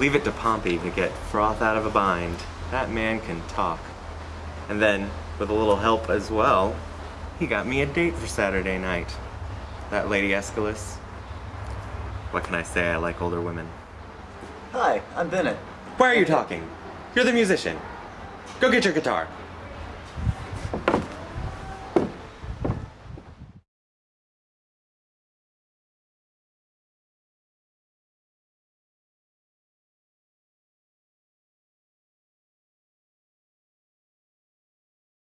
Leave it to Pompey to get froth out of a bind. That man can talk. And then, with a little help as well, he got me a date for Saturday night. That Lady Aeschylus. What can I say? I like older women. Hi, I'm Bennett. Why are you talking? You're the musician. Go get your guitar.